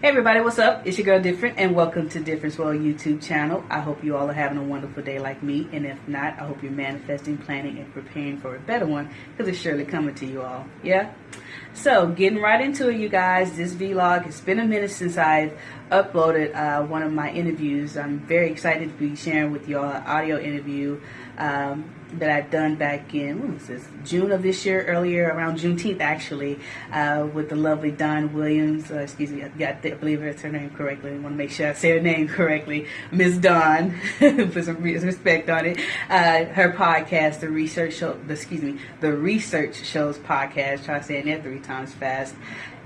Hey everybody, what's up? It's your girl Different and welcome to Difference World YouTube channel. I hope you all are having a wonderful day like me and if not, I hope you're manifesting, planning, and preparing for a better one because it's surely coming to you all. Yeah? So, getting right into it, you guys. This vlog, it's been a minute since I've uploaded uh, one of my interviews. I'm very excited to be sharing with you all an audio interview um, that I've done back in what was this June of this year, earlier around Juneteenth actually, uh, with the lovely Don Williams. Uh, excuse me, I, got I believe it's her name correctly. I want to make sure I say her name correctly, Miss Don. Put some respect on it. Uh, her podcast, the research show, the, excuse me, the research shows podcast. Try saying that three times fast.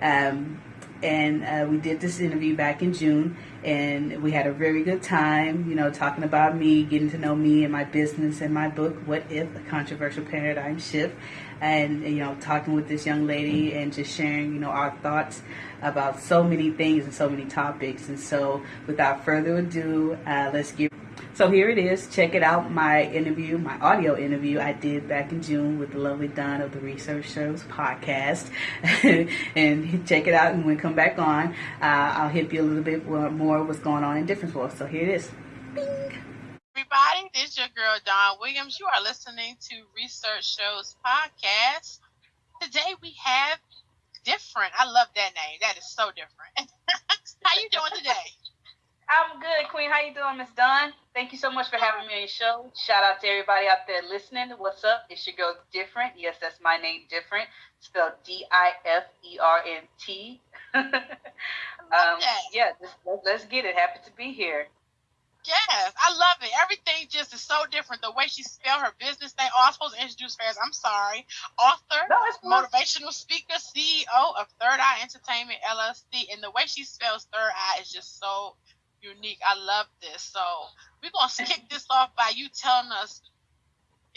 Um, and uh, we did this interview back in June, and we had a very good time, you know, talking about me, getting to know me and my business and my book, What If? A Controversial Paradigm Shift, and, you know, talking with this young lady and just sharing, you know, our thoughts about so many things and so many topics. And so, without further ado, uh, let's get so here it is. Check it out. My interview, my audio interview I did back in June with the lovely Dawn of the Research Shows podcast. and check it out. And when we come back on, uh, I'll hit you a little bit more what's going on in Difference World. So here it is. Bing. Everybody, this is your girl Dawn Williams. You are listening to Research Shows podcast. Today we have different. I love that name. That is so different. How you doing today? Queen. How you doing, Miss Dunn? Thank you so much for having me on your show. Shout out to everybody out there listening. What's up? It's your girl, Different. Yes, that's my name, Different. Spelled D I F E R N T. Um, yeah, just, let's get it. Happy to be here. Yes, I love it. Everything just is so different. The way she spelled her business name. Oh, I'm supposed to introduce her. I'm sorry. Author, no, it's motivational speaker, CEO of Third Eye Entertainment LLC, and the way she spells Third Eye is just so unique. I love this. So we're gonna kick this off by you telling us,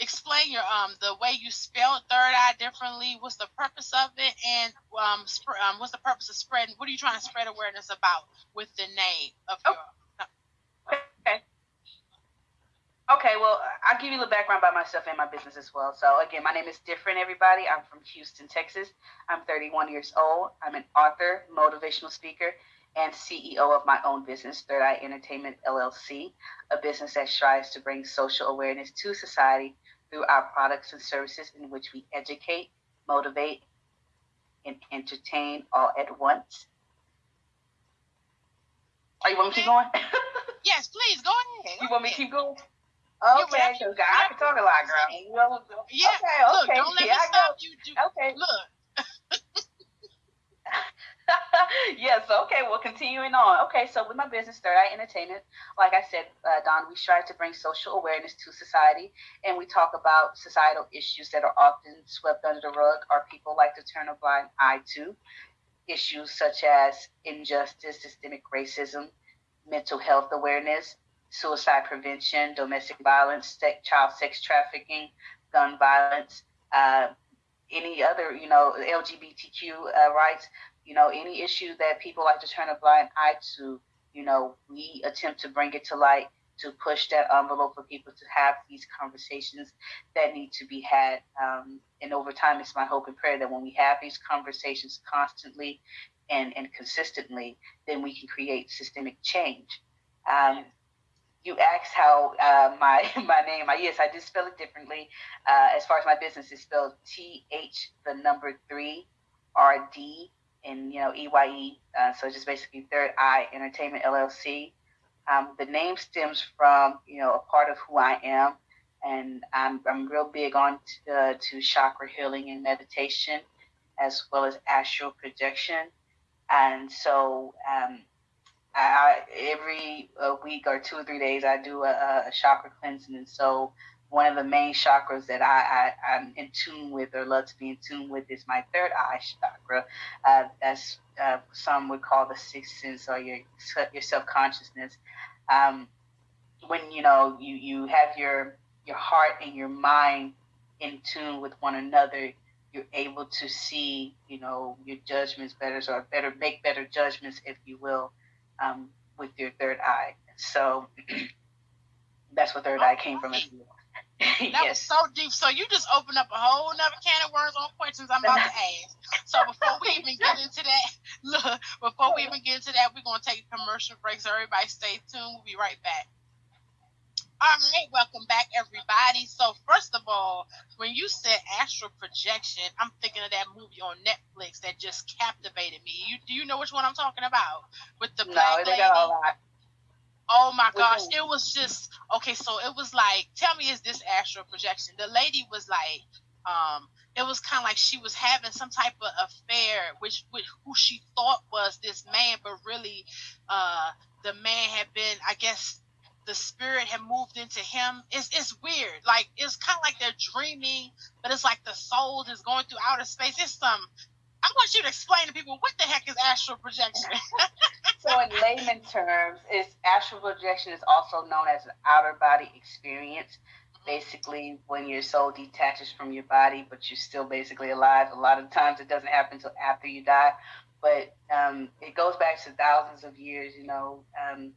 explain your um the way you spelled third eye differently. What's the purpose of it, and um, sp- um what's the purpose of spreading? What are you trying to spread awareness about with the name of your? Oh. Okay. Okay, well, I'll give you a little background about myself and my business as well. So, again, my name is Different, everybody. I'm from Houston, Texas. I'm 31 years old. I'm an author, motivational speaker, and CEO of my own business, Third Eye Entertainment LLC, a business that strives to bring social awareness to society through our products and services in which we educate, motivate, and entertain all at once. Are you want me to keep going? yes, please go ahead. You want me to keep going? Okay, so I can talk a lot, girl. Yeah, okay, okay. Look, don't let yeah, me stop you. Do, okay. Look. yes. Okay. Well, continuing on. Okay. So with my business, Third Eye Entertainment, like I said, uh, Don, we strive to bring social awareness to society, and we talk about societal issues that are often swept under the rug, or people like to turn a blind eye to. Issues such as injustice, systemic racism, mental health awareness, suicide prevention, domestic violence, sex, child sex trafficking, gun violence. Uh, any other, you know, LGBTQ uh, rights, you know, any issue that people like to turn a blind eye to, you know, we attempt to bring it to light to push that envelope for people to have these conversations that need to be had. Um, and over time, it's my hope and prayer that when we have these conversations constantly and, and consistently, then we can create systemic change. Um, you asked how uh, my my name. I, yes, I did spell it differently. Uh, as far as my business is spelled T H the number three R D and you know EYE. Uh, so just basically Third Eye Entertainment LLC. Um, the name stems from you know a part of who I am, and I'm I'm real big on to, uh, to chakra healing and meditation, as well as astral projection, and so. Um, I, every uh, week or two or three days, I do a, a chakra cleansing, and so one of the main chakras that I, I am in tune with or love to be in tune with is my third eye chakra. Uh, that's uh, some would call the sixth sense or your your self consciousness. Um, when you know you you have your your heart and your mind in tune with one another, you're able to see you know your judgments better or better make better judgments, if you will, um, with your third eye. So that's what third eye came from as well. That yes. was so deep. So you just opened up a whole nother can of worms on questions I'm about to ask. So before we even get into that, look, before we even get into that, we're gonna take a commercial break. So everybody stay tuned. We'll be right back. All right, welcome back, everybody. So, first of all, when you said astral projection, I'm thinking of that movie on Netflix that just captivated me. You do you know which one I'm talking about? With the black no, lady. Oh my gosh, it was just okay. So it was like, tell me, is this astral projection? The lady was like, um, it was kind of like she was having some type of affair, which with who she thought was this man, but really, uh, the man had been, I guess, the spirit had moved into him. It's it's weird. Like it's kind of like they're dreaming, but it's like the soul is going through outer space. It's some. I want you to explain to people what the heck is astral projection. so, in layman terms, is astral projection is also known as an outer body experience. Basically, when your soul detaches from your body, but you're still basically alive. A lot of times, it doesn't happen until after you die, but um, it goes back to thousands of years. You know, um,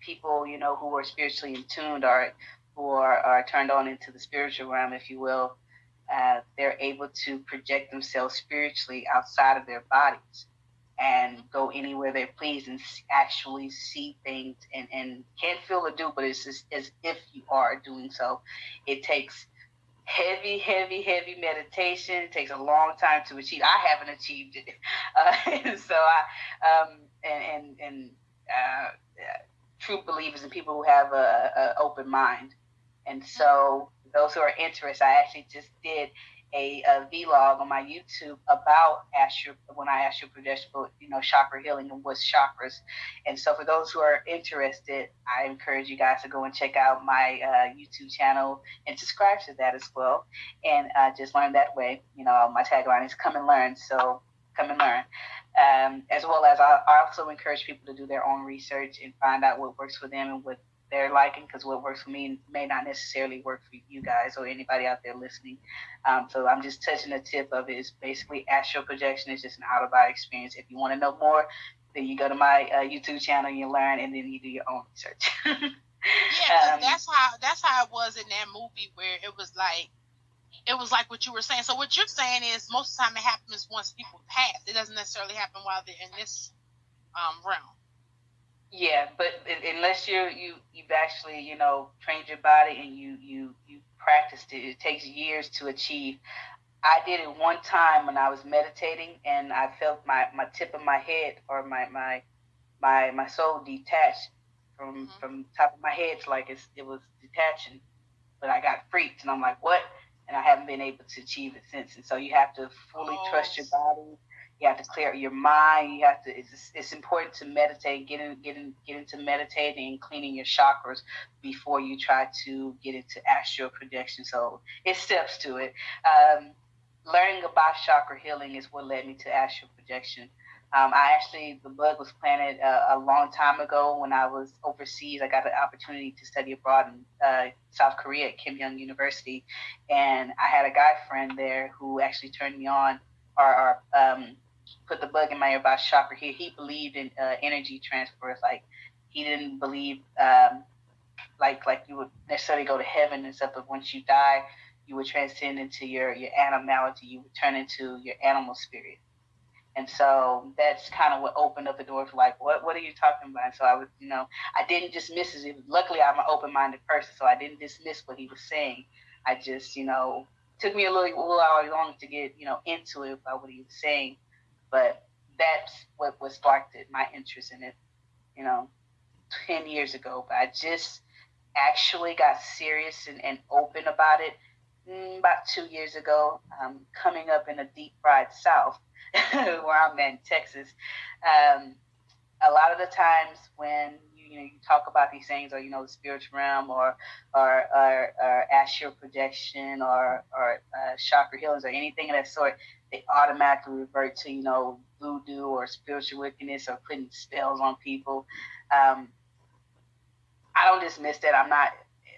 people, you know, who are spiritually in tuned or who are, are turned on into the spiritual realm, if you will, uh, they're able to project themselves spiritually outside of their bodies and go anywhere they please and actually see things and, and can't feel or do, but it's just as if you are doing so. It takes heavy, heavy, heavy meditation. It takes a long time to achieve. I haven't achieved it, uh, so I um, and and and uh, true believers and people who have a, a open mind. And so, those who are interested, I actually just did a, a vlog on my YouTube about when I astral projection, you know, chakra healing and what's chakras. And so, for those who are interested, I encourage you guys to go and check out my uh, YouTube channel and subscribe to that as well, and uh, just learn that way. You know, my tagline is "Come and learn." So, come and learn um, as well as I, I, also encourage people to do their own research and find out what works for them and what they're liking because what works for me may not necessarily work for you guys or anybody out there listening. Um, so I'm just touching the tip of it. It's basically astral projection. It's just an out of body experience. If you want to know more, then you go to my uh, YouTube channel, and you learn, and then you do your own research. yeah, um, that's how that's how it was in that movie where it was like it was like what you were saying. So what you're saying is most of the time it happens once people pass. It doesn't necessarily happen while they're in this um, realm. Yeah, but unless you you you've actually you know trained your body and you you you practiced it, it takes years to achieve. I did it one time when I was meditating and I felt my, my tip of my head or my my my my soul detached from mm-hmm. from top of my head. It's like it's, it was detaching, but I got freaked and I'm like, what? and I haven't been able to achieve it since. And so you have to fully oh. trust your body. You have to clear your mind. You have to. It's, it's important to meditate. Get in, get in, get into meditating and cleaning your chakras before you try to get into astral projection. So it steps to it. Um, learning about chakra healing is what led me to astral projection. Um, I actually, the bug was planted uh, a long time ago when I was overseas. I got an opportunity to study abroad in uh, South Korea at Keimyung University. And I had a guy friend there who actually turned me on or um, put the bug in my ear about chakra here. He believed in uh, energy transfers. Like, he didn't believe um, like like you would necessarily go to heaven and stuff, but once you die, you would transcend into your, your animality. You would turn into your animal spirit. And so that's kind of what opened up the door for like, what what are you talking about? so I was, you know, I didn't dismiss it. Luckily, I'm an open minded person, so I didn't dismiss what he was saying. I just, you know, took me a little, a little long to get, you know, into it about what he was saying. But that's what what sparked my interest in it, you know, 10 years ago. But I just actually got serious and, and open about it mm, about two years ago, um, coming up in a deep fried South where I'm in Texas, um, a lot of the times when you, know you talk about these things, or you know the spiritual realm, or or or, or astral projection, or or uh, chakra healings, or anything of that sort, they automatically revert to you know voodoo or spiritual wickedness or putting spells on people. Um, I don't dismiss that. I'm not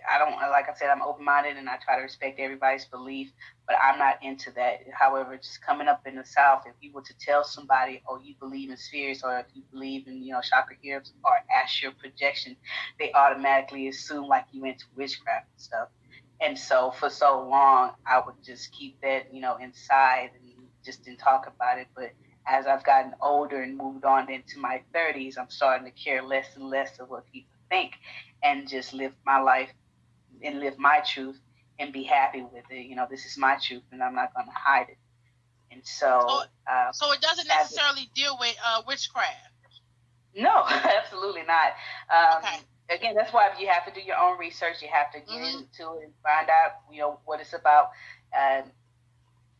I don't like I said I'm open minded and I try to respect everybody's belief, but I'm not into that. However, just coming up in the South, if you were to tell somebody, oh, you believe in spirits, or if you believe in you know chakra herbs or astral projection, they automatically assume like you into witchcraft and stuff. And so for so long, I would just keep that, you know, inside and just didn't talk about it. But as I've gotten older and moved on into my 30s, I'm starting to care less and less of what people think and just live my life and live my truth and be happy with it. You know, this is my truth and I'm not going to hide it. And so, so, uh, so it doesn't necessarily it, deal with uh, witchcraft. No, absolutely not. Um, okay. Again, that's why you have to do your own research. You have to get mm-hmm. into it and find out, you know, what it's about. Um,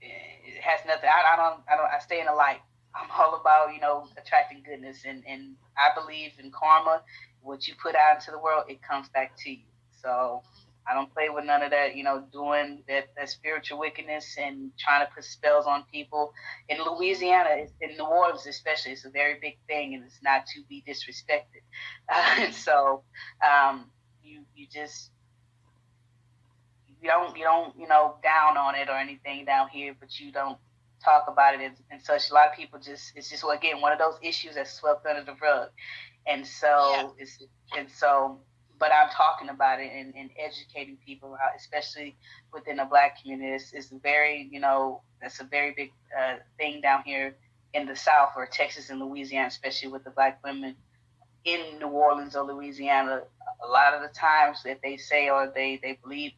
it has nothing. I, I don't. I don't. I stay in the light. I'm all about, you know, attracting goodness, and and I believe in karma. What you put out into the world, it comes back to you. So I don't play with none of that, you know, doing that, that spiritual wickedness and trying to put spells on people. In Louisiana, in New Orleans especially, it's a very big thing, and it's not to be disrespected. Uh, and so um, you you just you don't you don't you know down on it or anything down here, but you don't talk about it and, and such. A lot of people just it's just well, again one of those issues that's swept under the rug, and so yeah. it's and so. But I'm talking about it and, and educating people, especially within the black community. It's, it's very, you know, that's a very big uh, thing down here in the South or Texas and Louisiana, especially with the black women in New Orleans or Louisiana. A lot of the times that they say or they, they believe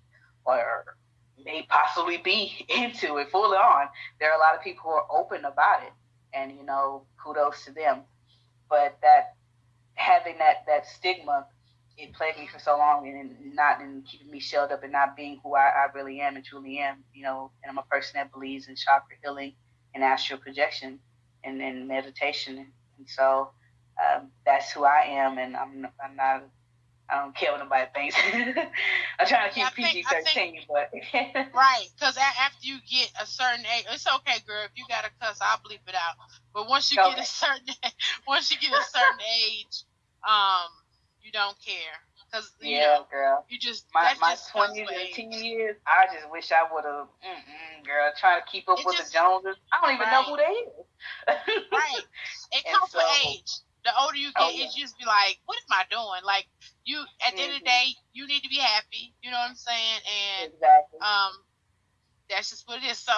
or may possibly be into it fully on. There are a lot of people who are open about it, and you know, kudos to them. But that having that that stigma, it plagued me for so long, and not in keeping me shelled up and not being who I, I really am and truly am. You know, and I'm a person that believes in chakra healing and astral projection and, and meditation, and so um, that's who I am, and I'm I'm not I don't care what nobody thinks. I'm trying to keep PG thirteen, but right, because after you get a certain age, it's okay, girl. If you got to cuss, I'll bleep it out. But once you okay. get a certain, once you get a certain age, um, you don't care. Cause you yeah, know, girl. You just my my twenties and teen years. I just wish I would have, girl, trying to keep up it with just, the Joneses. I don't even right. know who they is. right. It comes so, with age the older you get, oh, yeah. it just be like, what am I doing? Like you, at the mm-hmm. end of the mm-hmm. day, you need to be happy. You know what I'm saying? And exactly. um, that's just what it is. So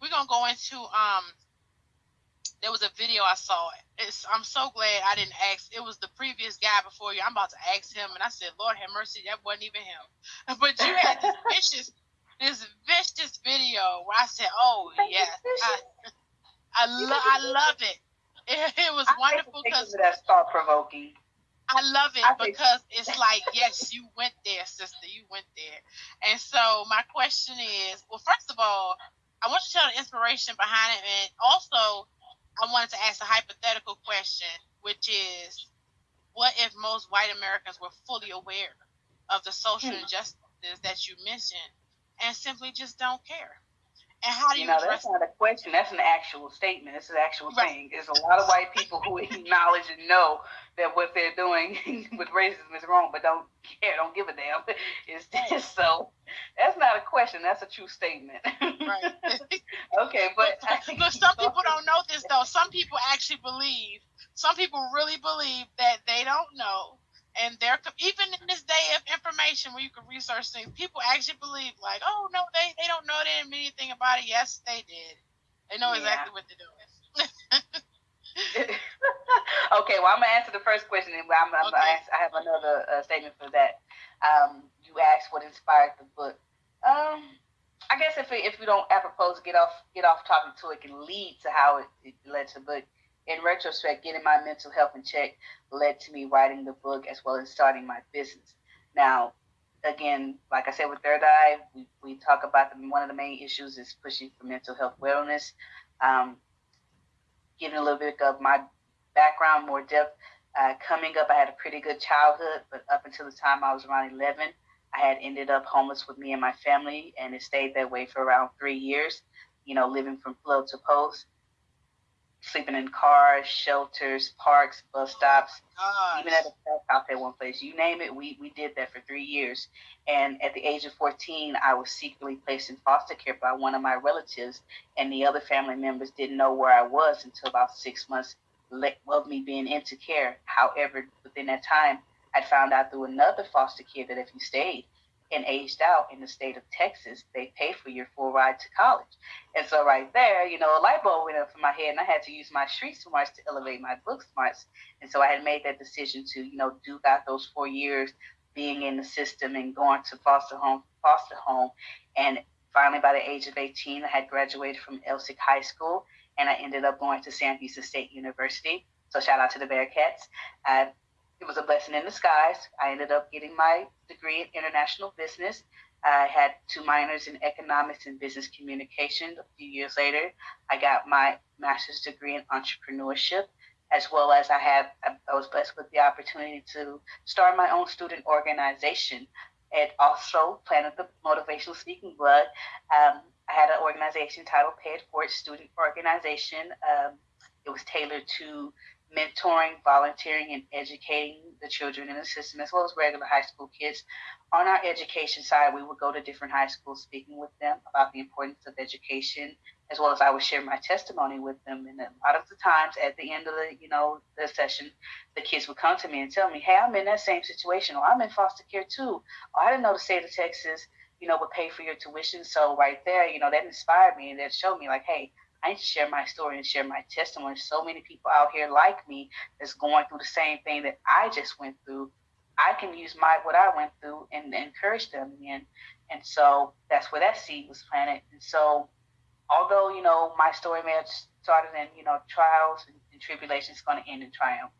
we're gonna go into um. There was a video I saw. It's I'm so glad I didn't ask. It was the previous guy before you. I'm about to ask him, and I said, Lord have mercy, that wasn't even him. But you had this vicious, this vicious video where I said, Oh yeah, I, I, lo- I love it it, it was I wonderful because that's thought provoking. I love it I because it's like, yes, you went there, sister. You went there. And so my question is, well, first of all, I want you to tell the inspiration behind it, and also I wanted to ask a hypothetical question, which is, what if most white Americans were fully aware of the social hmm. injustices that you mentioned and simply just don't care? And how do you, you know, that's not a question. That's an actual statement. It's an actual right. thing. There's a lot of white people who acknowledge and know that what they're doing with racism is wrong, but don't care, don't give a damn. It's just so. That's not a question. That's a true statement. Right. okay, but but, but some people don't know this though. Some people actually believe. Some people really believe that they don't know and they're even in this day of information where you can research things, people actually believe like, oh no, they they don't know they didn't mean anything about it. Yes, they did. They know yeah. exactly what they're doing. okay, well I'm gonna answer the first question, and I'm, I'm okay. ask, I have another uh, statement for that. Um, you asked what inspired the book. Um, I guess if it, if we don't apropos get off get off topic to it can lead to how it, it led to the book in retrospect, getting my mental health in check led to me writing the book as well as starting my business. Now, again, like I said with Third Eye, we, we talk about the, one of the main issues is pushing for mental health wellness. Um, giving a little bit of my background, more depth. Uh, coming up, I had a pretty good childhood, but up until the time I was around 11, I had ended up homeless with me and my family, and it stayed that way for around three years, you know, living from float to post sleeping in cars, shelters, parks, bus oh stops, oh even at a crack house at one place. You name it, we, we did that for three years. And at the age of 14, I was secretly placed in foster care by one of my relatives, and the other family members didn't know where I was until about six months of me being into care. However, within that time, I found out through another foster kid that if you stayed and aged out in the state of Texas, they pay for your full ride to college. And so right there, you know, a light bulb went up in my head and I had to use my street smarts to elevate my book smarts. And so I had made that decision to, you know, do that those four years being in the system and going to foster home, foster home. And finally, by the age of 18, I had graduated from Elsik High School and I ended up going to Sam Houston State University. So shout out to the Bearkats. Uh, it was a blessing in disguise. I ended up getting my degree in international business. I had two minors in economics and business communication. A few years later, I got my master's degree in entrepreneurship, as well as I have I was blessed with the opportunity to start my own student organization. and also planted the motivational speaking blood. Um, I had an organization titled Pay It Student Organization. Um, it was tailored to mentoring, volunteering, and educating the children in the system, as well as regular high school kids. On our education side, we would go to different high schools speaking with them about the importance of education, as well as I would share my testimony with them. And a lot of the times at the end of the, you know, the session, the kids would come to me and tell me, hey, I'm in that same situation, or I'm in foster care too, or I didn't know the state of Texas, you know, would pay for your tuition. So right there, you know, that inspired me and that showed me like, hey, I need to share my story and share my testimony. So many people out here like me that's going through the same thing that I just went through. I can use my what I went through and, and encourage them and and so that's where that seed was planted. And so although, you know, my story may have started in, you know, trials and, and tribulations to end in triumph.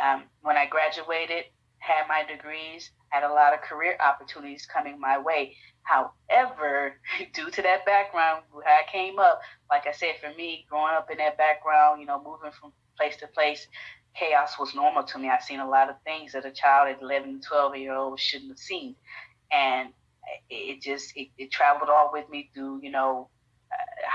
Um, when I graduated, had my degrees, had a lot of career opportunities coming my way. However, due to that background, how I came up, like I said, for me, growing up in that background, you know, moving from place to place, chaos was normal to me. I've seen a lot of things that a child at 11, 12 year old shouldn't have seen. And it just, it, it traveled all with me through, you know,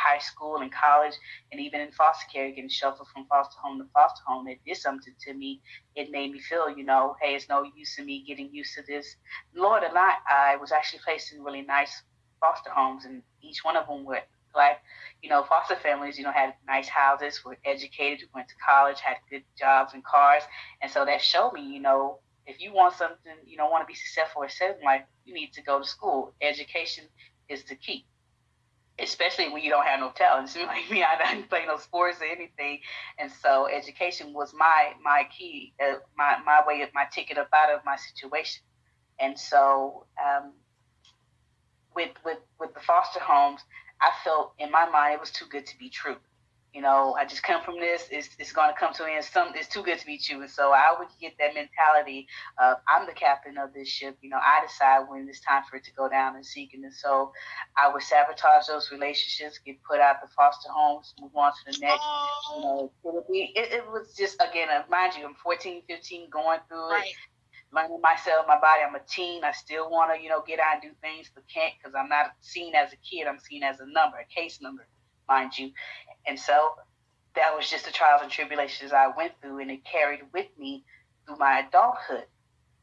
high school and college and even in foster care getting shuffled from foster home to foster home it did something to me. It made me feel you know hey it's no use in me getting used to this. Lord a lot i was actually placed in really nice foster homes and each one of them were black you know foster families you know had nice houses were educated went to college had good jobs and cars. And so that showed me you know if you want something you don't want to be successful or in life you need to go to school. Education is the key especially when you don't have no talent. So like me, I didn't play no sports or anything, and so education was my my key, uh, my my way of my ticket up out of my situation. And so um, with with with the foster homes, I felt in my mind it was too good to be true you know, I just come from this. It's, it's going to come to an end. Some it's too good to be true. And so I would get that mentality of I'm the captain of this ship. You know, I decide when it's time for it to go down and sink. And so I would sabotage those relationships, get put out the foster homes, move on to the next. You know, it, it, it was just again, uh, mind you, I'm 14, 15, going through right. it learning myself, my body. I'm a teen. I still want to, you know, get out and do things, but can't because I'm not seen as a kid. I'm seen as a number, a case number mind you. And so that was just the trials and tribulations I went through, and it carried with me through my adulthood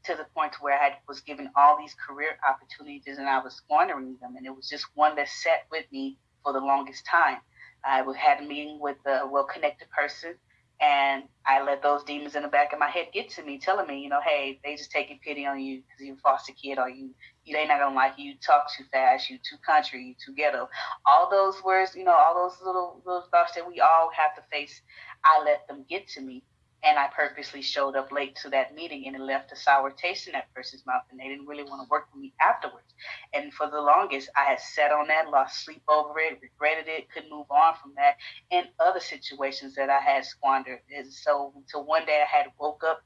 to the point where I had, was given all these career opportunities and I was squandering them. And it was just one that sat with me for the longest time. I had a meeting with a well connected person and I let those demons in the back of my head get to me, telling me, you know, hey, they just taking pity on you because you're a foster kid, or you, you they not gonna like you. You talk too fast. You too country. You too ghetto. All those words, you know, all those little little thoughts that we all have to face. I let them get to me, and I purposely showed up late to that meeting and it left a sour taste in that person's mouth and they didn't really want to work with me afterwards. And for the longest, I had sat on that, lost sleep over it, regretted it, couldn't move on from that, and other situations that I had squandered. And so until one day I had woke up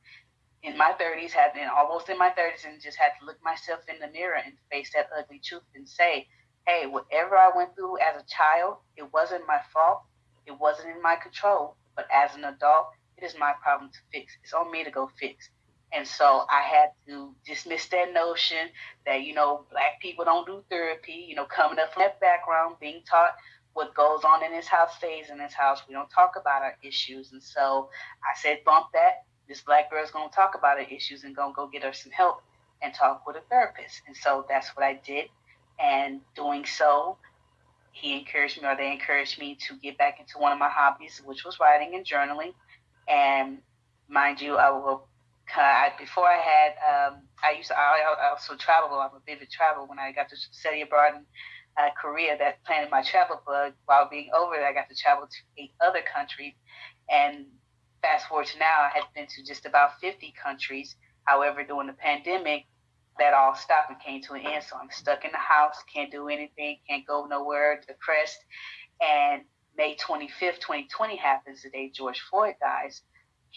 in my 30s, had been almost in my 30s, and just had to look myself in the mirror and face that ugly truth and say, hey, whatever I went through as a child, it wasn't my fault. It wasn't in my control. But as an adult, it is my problem to fix. It's on me to go fix. And so I had to dismiss that notion that, you know, black people don't do therapy, you know, coming up from that background, being taught what goes on in this house stays in this house. We don't talk about our issues. And so I said, bump that. This black girl's to talk about her issues and to go get her some help and talk with a therapist. And so that's what I did. And doing so, he encouraged me or they encouraged me to get back into one of my hobbies, which was writing and journaling. And mind you, I will I, before I had, um, I used to, I, also travel. I'm a vivid travel. When I got to study abroad in uh, Korea, that planted my travel bug. While being over there, I got to travel to eight other countries. And fast forward to now, I have been to just about 50 countries. However, during the pandemic, that all stopped and came to an end. So I'm stuck in the house, can't do anything, can't go nowhere, depressed. And May 25th, 2020 happens, the day George Floyd dies.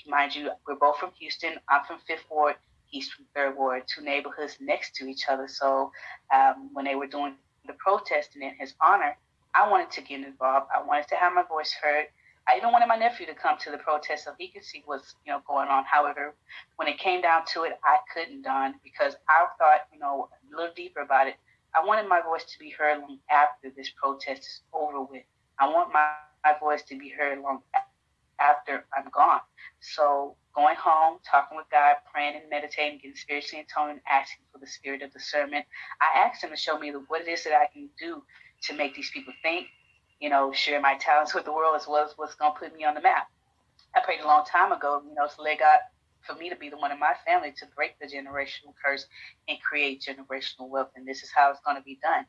Mind you, we're both from Houston. I'm from Fifth Ward. He's from Third Ward, two neighborhoods next to each other. So um, when they were doing the protesting in his honor, I wanted to get involved. I wanted to have my voice heard. I even wanted my nephew to come to the protest so he could see what's you know going on. However, when it came down to it, I couldn't, Don, because I thought you know a little deeper about it. I wanted my voice to be heard after this protest is over with. I want my, my voice to be heard long after I'm gone. So going home, talking with God, praying and meditating, getting spiritually in tone, asking for the spirit of discernment. I asked him to show me what it is that I can do to make these people think, you know, share my talents with the world as well as what's going to put me on the map. I prayed a long time ago, you know, to let God, for me to be the one in my family to break the generational curse and create generational wealth. And this is how it's going to be done.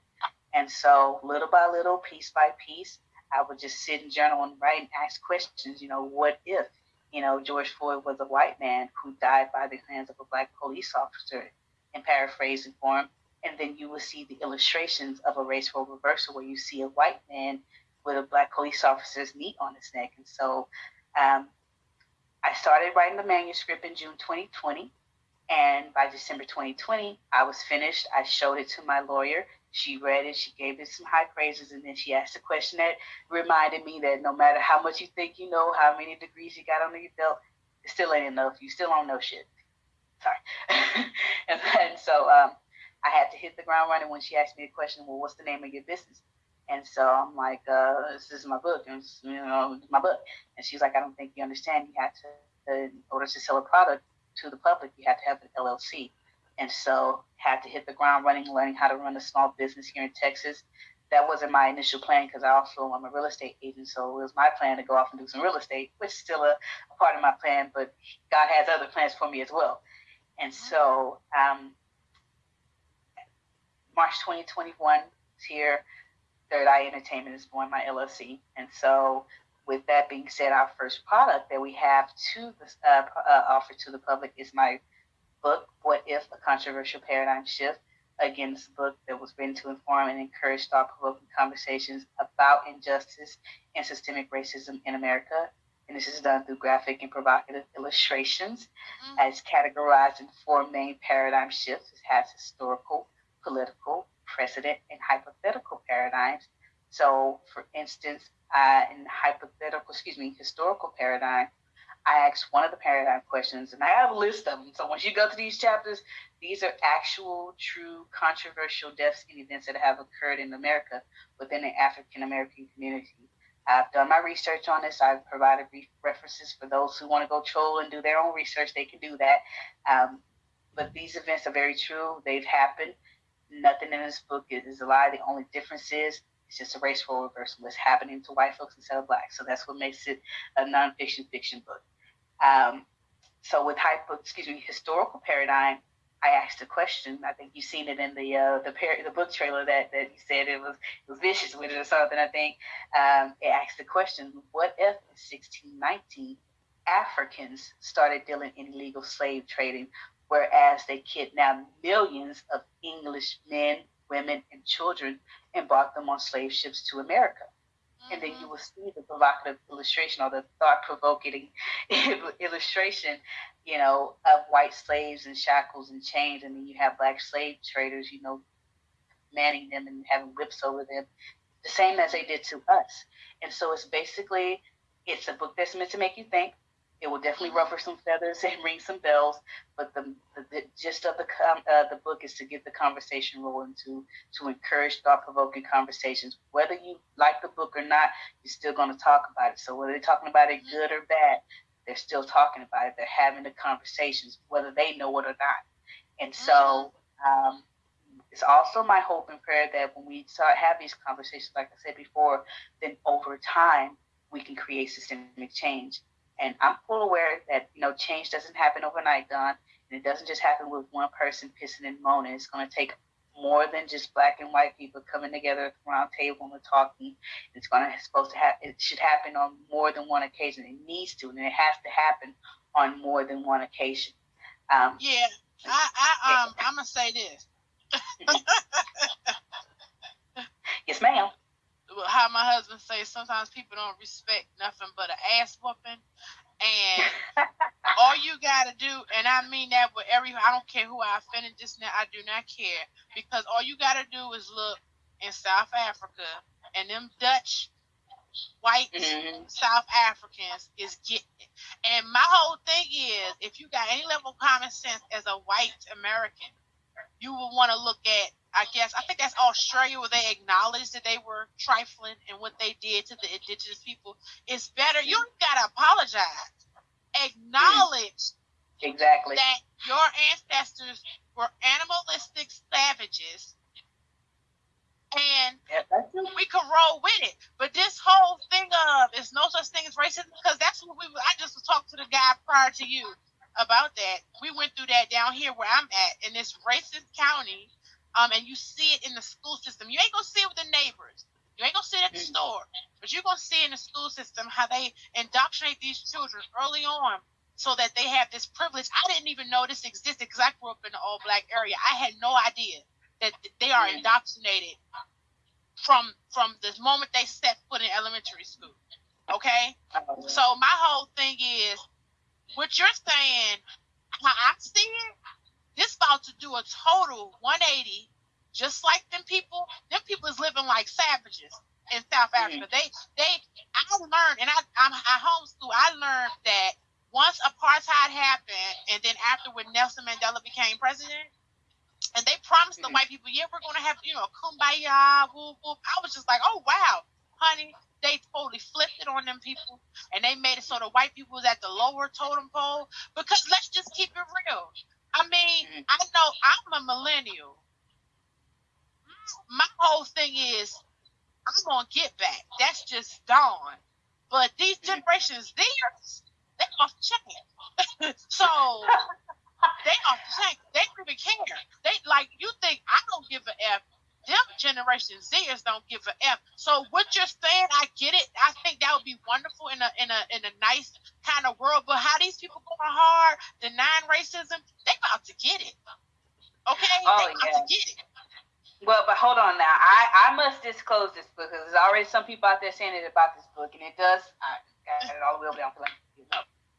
And so, little by little, piece by piece, I would just sit and journal and write and ask questions. You know, what if, you know, George Floyd was a white man who died by the hands of a black police officer, in paraphrasing form. And then you will see the illustrations of a race role reversal where you see a white man with a black police officer's knee on his neck. And so um, I started writing the manuscript in June 2020. And by December 2020, I was finished. I showed it to my lawyer. She read it, she gave it some high praises, and then she asked a question that reminded me that no matter how much you think you know, how many degrees you got under your belt, it still ain't enough. You still don't know shit. Sorry. and, and so um, I had to hit the ground running when she asked me a question, well, what's the name of your business? And so I'm like, uh, this is my book, and you know, my book. And she's like, I don't think you understand. You have to, in order to sell a product to the public, you have to have an LLC. And so had to hit the ground running, learning how to run a small business here in Texas. That wasn't my initial plan because I also am a real estate agent. So it was my plan to go off and do some real estate, which is still a, a part of my plan, but God has other plans for me as well. And so um, March 2021 is here. Third Eye Entertainment is born, my LLC. And so with that being said, our first product that we have to the, uh, uh, offer to the public is my book, What If? A Controversial Paradigm Shift. Again, a book that was written to inform and encourage thought provoking conversations about injustice and systemic racism in America. And this is done through graphic and provocative illustrations mm-hmm. as categorized in four main paradigm shifts. It has historical, political, precedent, and hypothetical paradigms. So, for instance, uh, in hypothetical, excuse me, historical paradigm, I asked one of the paradigm questions, and I have a list of them. So once you go to these chapters, these are actual, true, controversial deaths and events that have occurred in America within the African American community. I've done my research on this. I've provided references for those who want to go troll and do their own research. They can do that. Um, but these events are very true. They've happened. Nothing in this book is, a lie. The only difference is it's just a race role reversal. It's happening to white folks instead of black. So that's what makes it a nonfiction fiction book. Um, so with hypo, excuse me, historical paradigm, I asked a question. I think you've seen it in the uh, the par- the book trailer that, that you said it was it was vicious with it or something. I think um, it asked the question: What if in 1619 Africans started dealing in illegal slave trading, whereas they kidnapped millions of English men, women, and children and brought them on slave ships to America? And then you will see the provocative illustration or the thought-provoking illustration, you know, of white slaves and shackles and chains, and then you have black slave traders, you know, manning them and having whips over them, the same as they did to us. And so it's basically it's a book that's meant to make you think, it will definitely ruffle some feathers and ring some bells, but the, the, the gist of the uh, the book is to get the conversation rolling, to to encourage thought provoking conversations. Whether you like the book or not, you're still going to talk about it. So whether they're talking about it good or bad, they're still talking about it. They're having the conversations, whether they know it or not. And so um, it's also my hope and prayer that when we start have these conversations, like I said before, then over time we can create systemic change And I'm full aware that you know change doesn't happen overnight, Don, and it doesn't just happen with one person pissing and moaning. It's going to take more than just black and white people coming together at the round table and talking. It's going to supposed to happen. It should happen on more than one occasion. It needs to, and it has to happen on more than one occasion. Um, yeah, I, I um, I'm gonna say this. yes, ma'am. How my husband says sometimes people don't respect nothing but an ass whooping, and all you gotta do, and I mean that with every, I don't care who I offended just now, I do not care because all you gotta do is look in South Africa and them Dutch white mm-hmm. South Africans is getting it. And my whole thing is, if you got any level of common sense as a white American, you will want to look at, I guess, I think that's Australia where they acknowledged that they were trifling and what they did to the indigenous people. It's better. You gotta apologize. Acknowledge exactly that your ancestors were animalistic savages and we could roll with it. But this whole thing of it's no such thing as racism because that's what we. I just talked to the guy prior to you about that. We went through that down here where I'm at in this racist county, um, and you see it in the school system. You ain't gonna see it with the neighbors. You ain't gonna see it at the mm. store, but you're gonna see in the school system how they indoctrinate these children early on so that they have this privilege. I didn't even know this existed because I grew up in an all black area. I had no idea that they are indoctrinated from from the moment they set foot in elementary school. Okay? So my whole thing is what you're saying, how I see it, this about to do a total 180, just like them people, them people is living like savages in South mm-hmm. Africa. Mm-hmm. They they I learned and I I'm I homeschool, I learned that once apartheid happened and then after when Nelson Mandela became president, and they promised the white people, yeah, we're gonna have, you know, kumbaya, whoop whoop. I was just like, oh wow, honey, they totally flipped it on them people, and they made it so the white people was at the lower totem pole. Because let's just keep it real. I mean, mm-hmm. I know I'm a millennial. My whole thing is, I'm gonna get back. That's just dawn. But these generations, theirs, they off chain. so they are tank. They don't even care. They like you think I don't give a f. Them generation Zers don't give a f. So what you're saying, I get it. I think that would be wonderful in a in a in a nice kind of world. But how these people going hard, denying racism, they about to get it. Okay, oh, they about yeah. to get it. Well, but hold on now. I, I must disclose this book because there's already some people out there saying it about this book, and it does. I got it all the way down for like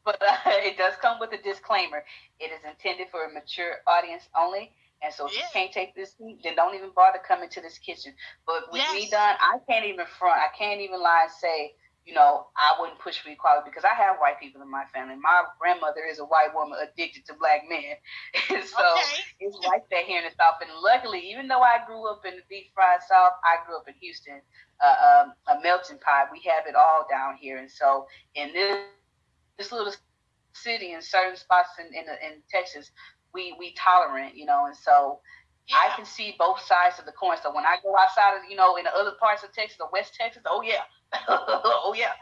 but uh, it does come with a disclaimer. It is intended for a mature audience only. And so if yeah. you can't take this heat, then don't even bother coming to this kitchen. But with yes. me done, I can't even front. I can't even lie and say, you know, I wouldn't push for equality because I have white people in my family. My grandmother is a white woman addicted to black men. and so okay. it's like that here in the South. And luckily, even though I grew up in the deep fried South, I grew up in Houston, uh, um, a melting pot. We have it all down here. And so in this this little city in certain spots in, in, in Texas, we we tolerant, you know, and so yeah. I can see both sides of the coin. So when I go outside of, you know, in the other parts of Texas or West Texas, oh yeah, oh yeah,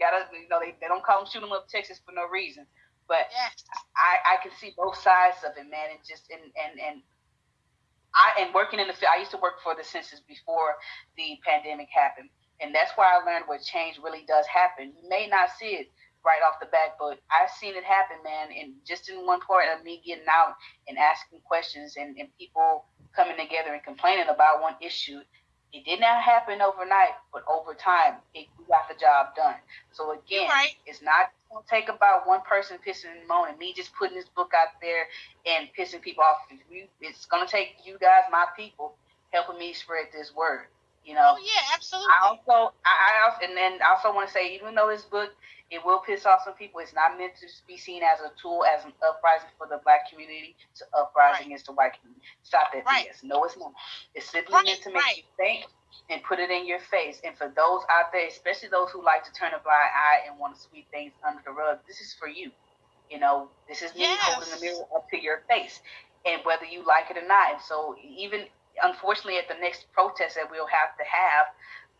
gotta, you know, they, they don't call them shoot 'em up Texas for no reason. But. I I can see both sides of it, man, and just and and and. I and working in the field, I used to work for the census before the pandemic happened, and that's where I learned what change really does happen. You may not see it right off the bat, but I've seen it happen, man. And just in one part of me getting out and asking questions and, and people coming together and complaining about one issue, it did not happen overnight, but over time, it, we got the job done. So again, right. it's not going to take about one person pissing and moaning, me just putting this book out there and pissing people off. It's going to take you guys, my people, helping me spread this word. You know. Oh yeah, absolutely. I also, I, I also, and then I also want to say, even though this book it will piss off some people. It's not meant to be seen as a tool, as an uprising for the black community to uprising right. against the white community. Stop that right. BS. No, it's not. It's simply right. meant to make right. you think and put it in your face. And for those out there, especially those who like to turn a blind eye and want to sweep things under the rug, this is for you. You know, this is me yes. holding the mirror up to your face, and whether you like it or not. And so, even unfortunately, at the next protest that we'll have to have,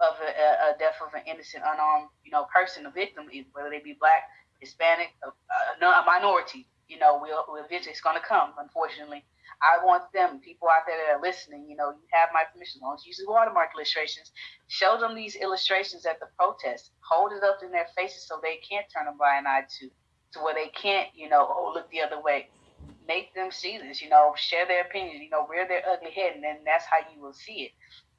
of a, a, death of an innocent, unarmed, you know, person, a victim, whether they be black, Hispanic, a, a minority. You know, we'll, we'll eventually it's going to come. Unfortunately, I want them, people out there that are listening. You know, you have my permission. Long use the watermark illustrations, show them these illustrations at the protest. Hold it up in their faces so they can't turn a blind eye to, to where they can't. You know, oh look the other way. Make them see this. You know, share their opinions. You know, rear their ugly head, and then that's how you will see it.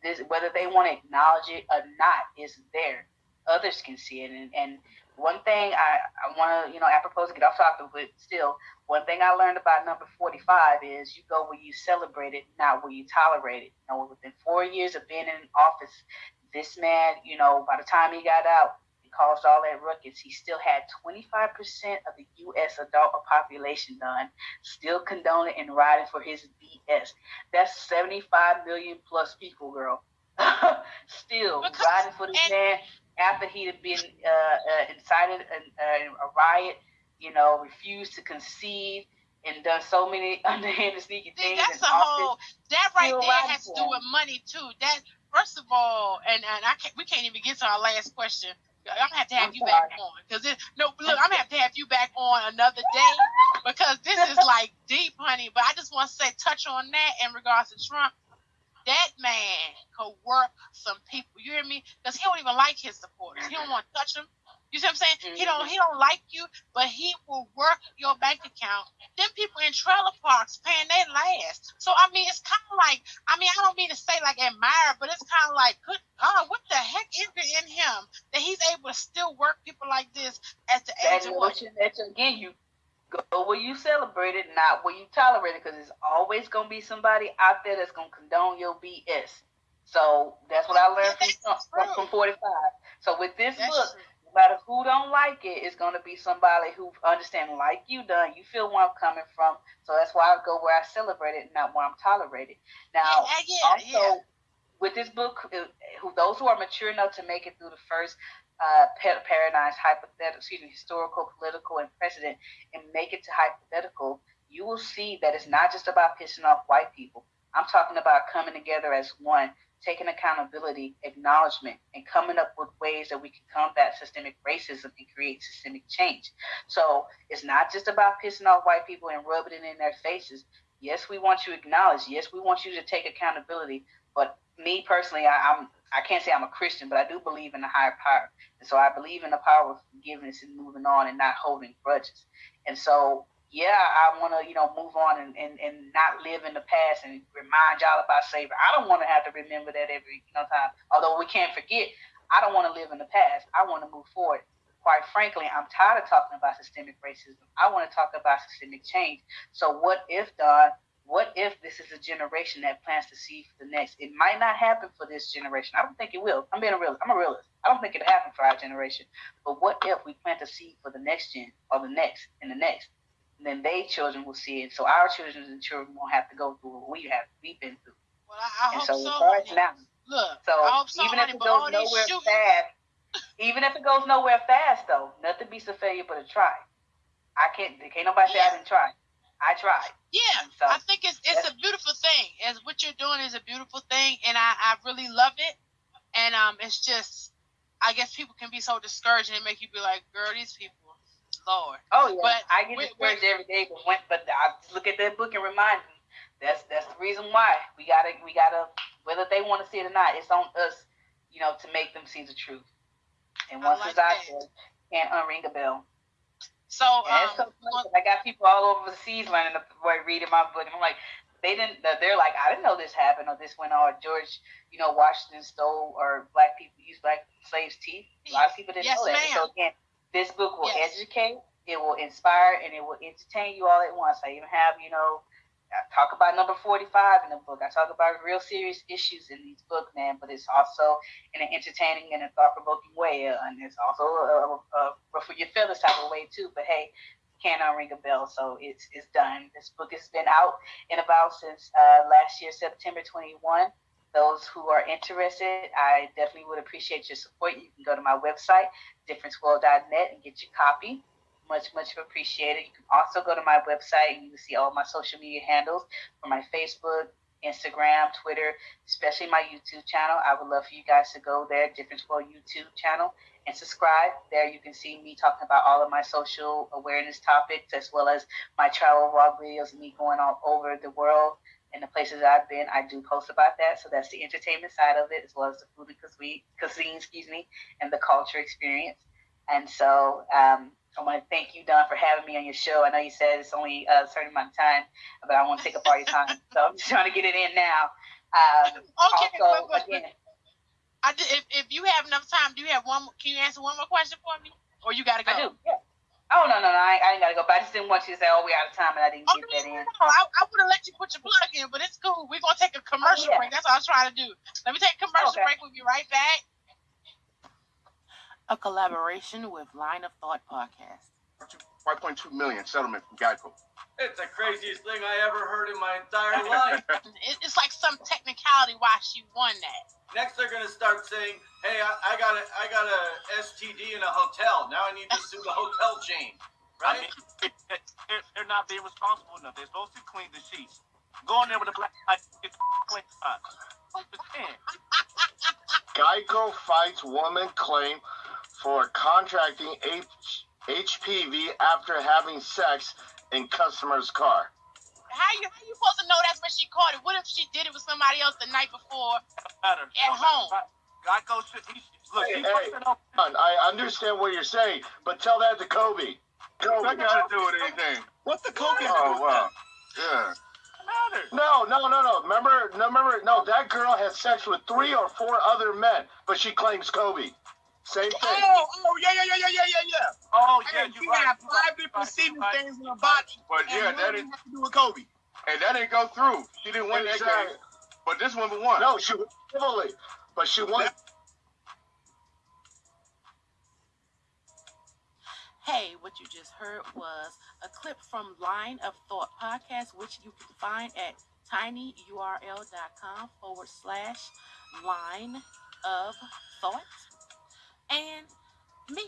This, whether they want to acknowledge it or not, is there. Others can see it, and, and one thing I, I want to, you know, apropos to get off topic, but still, one thing I learned about number 45 is you go where you celebrate it, not where you tolerate it. You know, within four years of being in office, this man, you know, by the time he got out caused all that ruckus, he still had 25% of the U.S. adult population done, still condoning and riding for his BS. That's 75 million plus people, girl. still because, riding for this and, man after he had been uh, uh, incited a, a, riot, you know, refused to concede and done so many underhanded sneaky things. That's a whole that right there has to do with money too. That first of all, and, and I can't, we can't even get to our last question. I'm gonna have to have I'm you sorry. back on because no, look, I'm gonna have to have you back on another day because this is like deep, honey. But I just want to say, touch on that in regards to Trump that man could work some people. You hear me? Because he don't even like his supporters. He don't want to touch them. You see what I'm saying? Mm-hmm. He don't he don't like you, but he will work your bank account. Them people in trailer parks paying their last. So I mean, it's kind of like I mean, I don't mean to say like admire, but it's kind of like, good God, what the heck is it in him that he's able to still work people like this at the age of what? Again, you Go where you celebrate it, not where you tolerate it, because there's always gonna be somebody out there that's gonna condone your BS. So that's what I learned from, from, from 45. So with this that's book, true. Matter who don't like it, it's gonna be somebody who understand like you done. You feel where I'm coming from. So that's why I go where I celebrate it, not where I'm tolerated. Now, yeah, yeah, also yeah. with this book, who those who are mature enough to make it through the first uh, paradigms, hypothetical, excuse me, historical, political, and precedent, and make it to hypothetical, you will see that it's not just about pissing off white people. I'm talking about coming together as one, taking accountability, acknowledgement, and coming up with ways that we can combat systemic racism and create systemic change. So it's not just about pissing off white people and rubbing it in their faces. Yes, we want you to acknowledge. Yes, we want you to take accountability. But me personally, I, I'm I can't say I'm a Christian, but I do believe in the higher power. And so I believe in the power of forgiveness and moving on and not holding grudges. And so, yeah, I want to, you know, move on and, and, and not live in the past and remind y'all about slavery. I don't want to have to remember that every you know, time. Although we can't forget, I don't want to live in the past. I want to move forward. Quite frankly, I'm tired of talking about systemic racism. I want to talk about systemic change. So, what if, Dawn, what if this is a generation that plants the seed for the next? It might not happen for this generation. I don't think it will. I'm being a realist. I'm a realist. I don't think it'll happen for our generation. But what if we plant a seed for the next gen or the next and the next? Then they children will see it. So our children and children won't have to go through what we have we've been through. Well, I, I and hope so. so now, look, so, so even if it goes nowhere fast, even if it goes nowhere fast though, nothing beats a failure but a try. I can't. Can't nobody yeah. say I didn't try. I tried. Yeah, so, I think it's it's a beautiful thing. As what you're doing is a beautiful thing, and I, I really love it. And um, it's just, I guess people can be so discouraged and make you be like, girl, these people, Lord. Oh yeah, but I get discouraged every day, but when, but I just look at that book and remind me that's that's the reason why we gotta we gotta whether they want to see it or not, it's on us, you know, to make them see the truth. And once like it's out there, can't unring a bell. So, um, so I got people all over the seas learning the boy reading my book, and I'm like, they didn't. They're like, I didn't know this happened or this went on. George, you know, Washington stole or black people used black slaves' teeth. A lot of people didn't yes, know that. Ma'am. So again, this book will yes. educate, it will inspire, and it will entertain you all at once. I even have, you know, I talk about number 45 in the book. I talk about real serious issues in these books, man, but it's also in an entertaining and a thought provoking way. And it's also a, a, a for your feelings type of way, too. But hey, you cannot ring a bell, so it's, it's done. This book has been out and about since uh, last year, September 21. Those who are interested, I definitely would appreciate your support. You can go to my website, differenceworld.net, and get your copy much, much appreciated. You can also go to my website and you can see all my social media handles for my Facebook, Instagram, Twitter, especially my YouTube channel. I would love for you guys to go there, Difference World YouTube channel, and subscribe. There you can see me talking about all of my social awareness topics as well as my travel vlog videos of me going all over the world and the places I've been. I do post about that. So that's the entertainment side of it as well as the food and cuisine, cuisine excuse me, and the culture experience. And so um, I want to thank you, Dawn, for having me on your show. I know you said it's only a certain amount of time, but I want to take up all your time. so I'm just trying to get it in now. Um, okay, also, again, I if, if you have enough time, do you have one? Can you answer one more question for me, or you got to go? I do. Yeah. Oh no no no! I, I ain't gotta go. But I just didn't want you to say, "Oh, we out of time," and I didn't oh, get that in. No, I, I would have let you put your plug in, but it's cool. We're gonna take a oh, commercial oh, yeah. break. That's what I was trying to do. Let me take a commercial okay. break. We'll be right back. A collaboration with Line of Thought podcast. 5.2 million settlement from Geico. It's the craziest thing I ever heard in my entire life. it's like some technicality why she won that. Next, they're gonna start saying, "Hey, I, I got a, I got a STD in a hotel. Now I need to sue the hotel chain." Right? I mean, they're not being responsible enough. They're supposed to clean the sheets. Go in there with a black light, it's clean Geico fights woman claim for contracting H- HPV after having sex in customer's car. How you how you supposed to know that's when she caught it? What if she did it with somebody else the night before at home? Geico should he, look. Hey, hey, I understand what you're saying, but tell that to Kobe. Kobe. That got to do with anything. What the oh, Kobe? Oh wow, yeah. No, no, no, no. Remember, no, remember, no. That girl had sex with three or four other men, but she claims Kobe. Same thing. Oh, oh, yeah, yeah, yeah, yeah, yeah, yeah. Oh, yeah, and you right. got five different semen right. things in her body. But yeah, that didn't have to do with Kobe. And that didn't go through. She didn't win exactly. that game. But this one won. No, she won heavily, but she won. Hey, what you just heard was a clip from Line of Thought podcast, which you can find at tinyurl.com forward slash line of thought and me.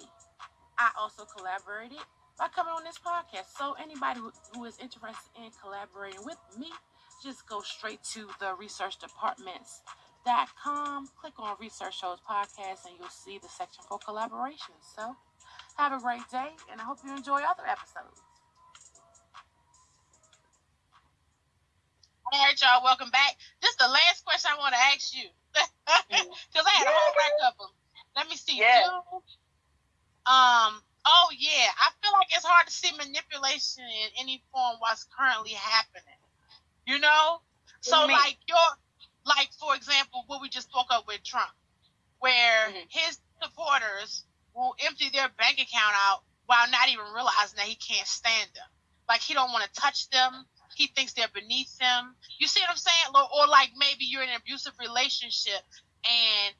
I also collaborated by coming on this podcast. So anybody who is interested in collaborating with me, just go straight to the research departments.com, click on research shows podcast, and you'll see the section for collaboration. So have a great day, and I hope you enjoy other episodes. All right, y'all, welcome back. This is the last question I want to ask you because I had a whole rack of them. Let me see. Yeah. um. Oh yeah. I feel like it's hard to see manipulation in any form what's currently happening. You know. So like your like for example what we just spoke of with Trump, where mm-hmm. his supporters will empty their bank account out while not even realizing that he can't stand them. Like he don't want to touch them. He thinks they're beneath him. You see what I'm saying? Or, or like maybe you're in an abusive relationship and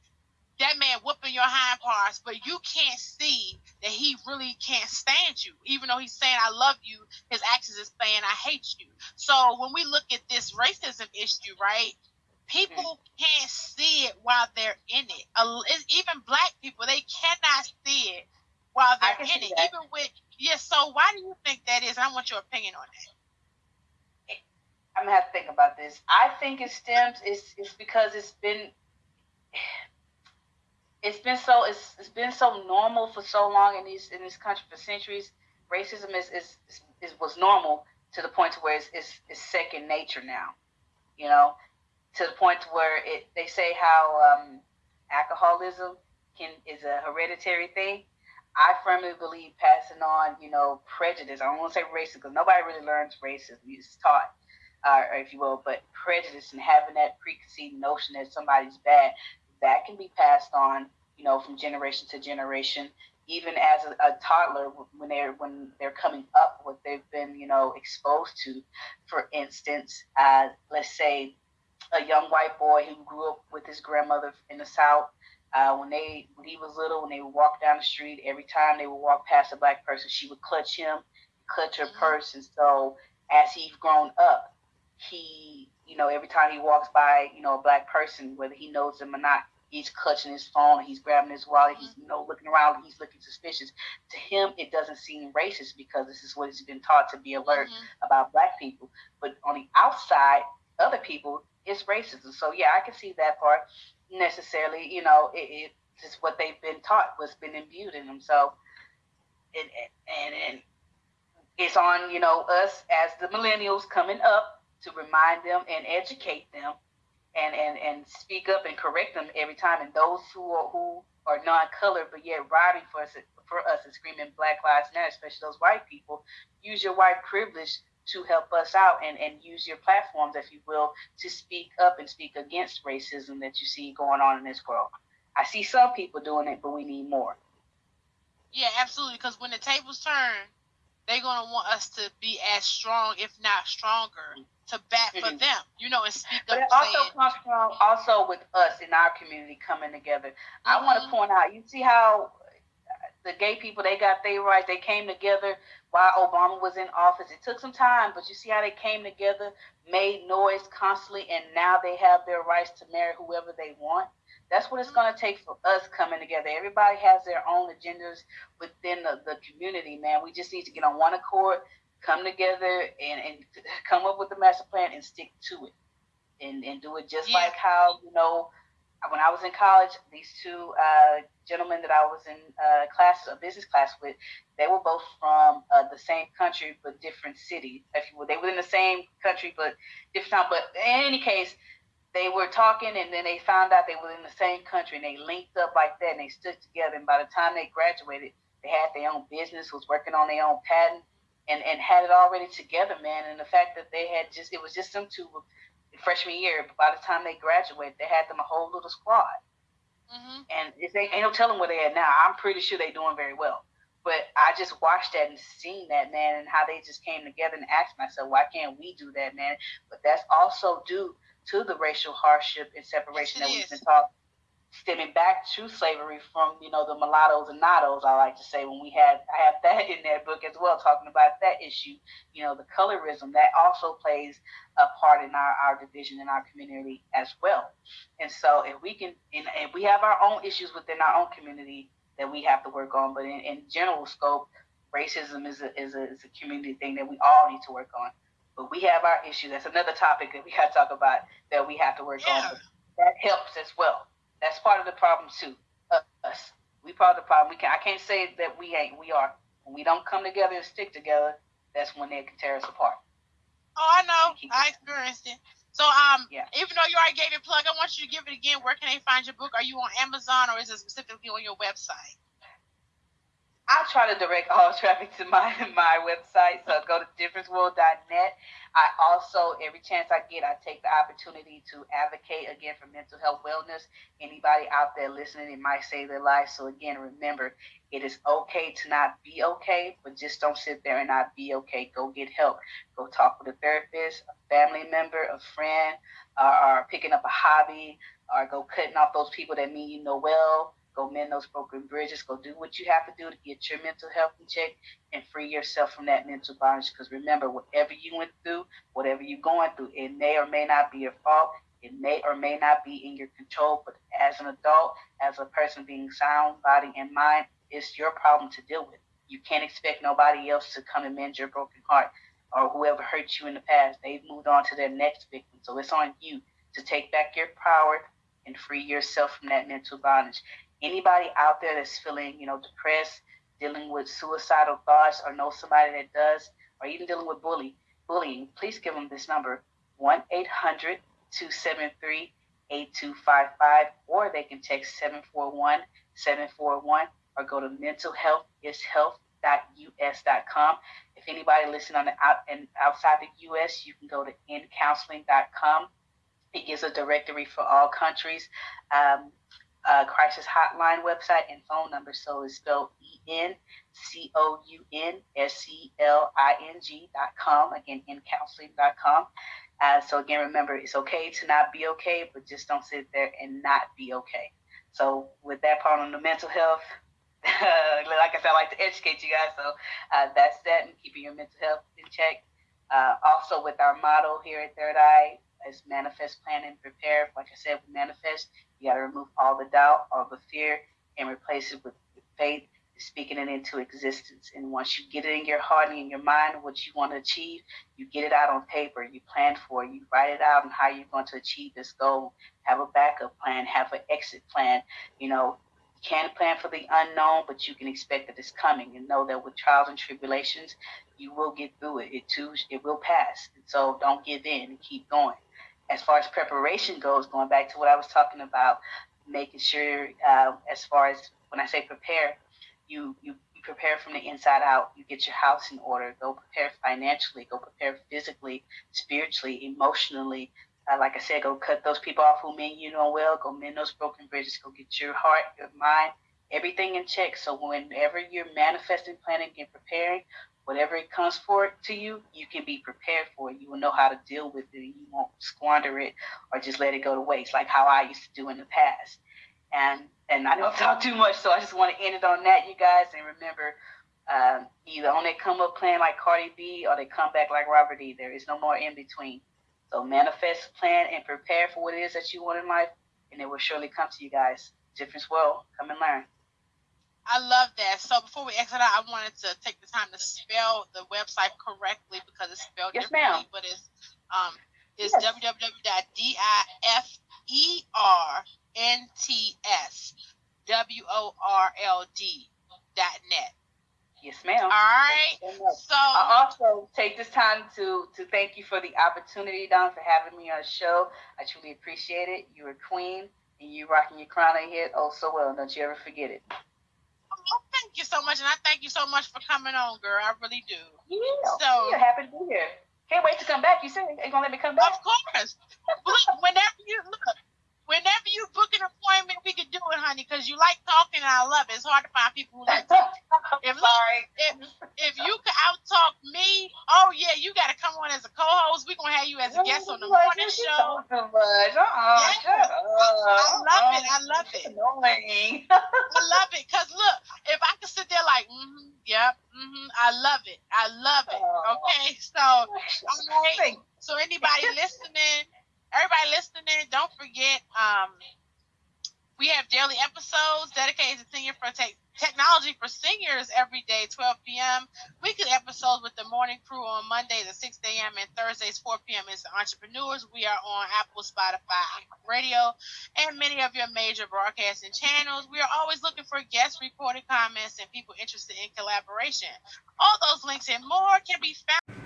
that man whooping your hind parts, but you can't see that he really can't stand you. Even though he's saying I love you, his actions is saying I hate you. So when we look at this racism issue, right? People can't see it while they're in it. Even black people, they cannot see it while they're in it. That. Even with yeah. So why do you think that is? I want your opinion on that. I'm gonna have to think about this. I think it stems. It's it's because it's been it's been so it's, it's been so normal for so long in these in this country for centuries. Racism is is, is, is was normal to the point to where it's, it's, it's second nature now. You know, to the point where it they say how um, alcoholism can is a hereditary thing. I firmly believe passing on, you know, prejudice. I don't want to say racism because nobody really learns racism. It's taught, uh, if you will, but prejudice and having that preconceived notion that somebody's bad that can be passed on, you know, from generation to generation. Even as a, a toddler, when they're when they're coming up, what they've been, you know, exposed to. For instance, uh, let's say a young white boy who grew up with his grandmother in the South. Uh, when they when he was little, when they would walk down the street, every time they would walk past a black person, she would clutch him, clutch her mm-hmm. purse, and so as he's grown up, he you know, every time he walks by, you know, a black person, whether he knows them or not, he's clutching his phone, he's grabbing his wallet, he's, you know, looking around, he's looking suspicious. To him, it doesn't seem racist because this is what he's been taught to be alert mm-hmm. about black people. But on the outside, other people, it's racism. So yeah, I can see that part necessarily. You know, it, it just what they've been taught, what's been imbued in them. So, it, and and it's on you know us as the millennials coming up to remind them and educate them, and and and speak up and correct them every time. And those who are who are non-colored but yet riding for us for us and screaming Black Lives Matter, especially those white people, use your white privilege to help us out and, and use your platforms, if you will, to speak up and speak against racism that you see going on in this world. I see some people doing it, but we need more. Yeah, absolutely. Because when the tables turn, they're gonna want us to be as strong, if not stronger, to bat for Mhm. them. You know, and speak But it also saying, comes from also with us in our community coming together. I want to point out, you see how the gay people they got their rights, they came together while Obama was in office. It took some time, but you see how they came together, made noise constantly, and now they have their rights to marry whoever they want. That's what it's going to take for us coming together. Everybody has their own agendas within the, the community, man. We just need to get on one accord, come together, and, and come up with a master plan and stick to it. And, and do it just Yeah. like how, you know, when I was in college, these two uh, gentlemen that I was in uh, class, a business class with, they were both from uh, the same country but different cities. If you will, they were in the same country but different time. But in any case, they were talking, and then they found out they were in the same country, and they linked up like that, and they stood together. And by the time they graduated, they had their own business, was working on their own patent, and and had it already together, man. And the fact that they had just it was just them two freshman year. But by the time they graduated, they had them a whole little squad. Mhm. And if they ain't no telling where they at now, I'm pretty sure they doing very well. But I just watched that and seen that man and how they just came together and asked myself, why can't we do that, man? But that's also due to the racial hardship and separation Yes, that we've been taught, stemming back to slavery from you know the mulattoes and natos. I like to say when we had I have that in that book as well, talking about that issue. You know the colorism that also plays a part in our, our division in our community as well. And so if we can, and, and we have our own issues within our own community that we have to work on, but in, in general scope, racism is a, is, a, is a community thing that we all need to work on. But we have our issue. That's another topic that we got to talk about that we have to work Yeah. on. That helps as well. That's part of the problem too. Uh, us, we part of the problem. We can. I can't say that we ain't. We are. When we don't come together and stick together, that's when they can tear us apart. Oh, I know. I experienced it. So, um, Yeah. even though you already gave your plug, I want you to give it again. Where can they find your book? Are you on Amazon or is it specifically on your website? I try to direct all traffic to my my website, so go to differenceworld.net. I also, every chance I get, I take the opportunity to advocate again for mental health wellness. Anybody out there listening, it might save their life. So again, remember, it is okay to not be okay, but just don't sit there and not be okay. Go get help. Go talk with a therapist, a family member, a friend, or, or picking up a hobby, or go cutting off those people that mean you know well go mend those broken bridges, go do what you have to do to get your mental health in check and free yourself from that mental bondage. Because remember, whatever you went through, whatever you're going through, it may or may not be your fault. It may or may not be in your control. But as an adult, as a person being sound, body, and mind, it's your problem to deal with. You can't expect nobody else to come and mend your broken heart or whoever hurt you in the past. They've moved on to their next victim. So it's on you to take back your power and free yourself from that mental bondage anybody out there that's feeling, you know, depressed, dealing with suicidal thoughts, or know somebody that does, or even dealing with bully, bullying, please give them this number 1 800 273 8255, or they can text 741 741 or go to mentalhealthishealth.us.com. If anybody listening on the out and outside the US, you can go to encounseling.com. It gives a directory for all countries. Um, uh, crisis hotline website and phone number. So it's spelled E N C O U N S C L I N G dot com. Again, encounseling dot com. Uh, so again, remember, it's okay to not be okay, but just don't sit there and not be okay. So with that part on the mental health, like I said, I like to educate you guys. So uh, that's that, and keeping your mental health in check. Uh, also, with our model here at Third Eye, is manifest, plan, and prepare. Like I said, with manifest, you got to remove all the doubt, all the fear, and replace it with, faith, speaking it into existence. And once you get it in your heart and in your mind, what you want to achieve, you get it out on paper. You plan for it. You write it out and how you're going to achieve this goal. Have a backup plan. Have an exit plan. You know, You can't plan for the unknown, but you can expect that it's coming and know that with trials and tribulations, you will get through it. It too, it will pass. And so don't give in and keep going. As far as preparation goes, going back to what I was talking about, making sure, uh, as far as when I say prepare, you, you prepare from the inside out. You get your house in order. Go prepare financially. Go prepare physically, spiritually, emotionally. Uh, like I said, go cut those people off who mean you no well. Go mend those broken bridges. Go get your heart, your mind, everything in check. So whenever you're manifesting, planning, and preparing, whatever it comes for to you, you can be prepared for it. You will know how to deal with it. You won't squander it or just let it go to waste, like how I used to do in the past. And and I don't talk too much, so I just want to end it on that, you guys. And remember, um, either on come up plan like Cardi B or they come back like Robert E. There is no more in between. So manifest, plan, and prepare for what it is that you want in life, and it will surely come to you guys. Difference will come and learn. I love that. So before we exit out, I wanted to take the time to spell the website correctly because it's spelled yes, differently, ma'am. but it's um it's Yes. www.diftnts dot net. Yes, ma'am. All right. So. So I also take this time to to thank you for the opportunity, Dawn, for having me on the show. I truly appreciate it. You're a queen, and you rocking your crown on your head oh so well. Don't you ever forget it. Thank you so much, and I thank you so much for coming on, girl. I really do. Yeah. So- yeah, happy to be here. Can't wait to come back. You said you're gonna let me come back? Of course. Look, whenever you look, whenever you book an appointment, we can do it, honey, because you like talking, and I love it. It's hard to find people who like talking. If look, Sorry. if if you can out talk me, oh yeah, you got to come on as a co-host. We're gonna have you as a guest on the morning show. So much. Uh-uh, shut up. I love it. I love it. Annoying. I love it, cause look, if I could sit there like, mm-hmm, yep, mm-hmm, I love it. I love it. Okay, so all right. So anybody listening, everybody listening, don't forget, um, we have daily episodes dedicated to senior for tech technology for seniors every day, 12 p.m. Weekly episodes with the morning crew on Mondays at 6 a.m. and Thursdays 4 p.m. is entrepreneurs. We are on Apple, Spotify, Radio, and many of your major broadcasting channels. We are always looking for guest reported comments and people interested in collaboration. All those links and more can be found.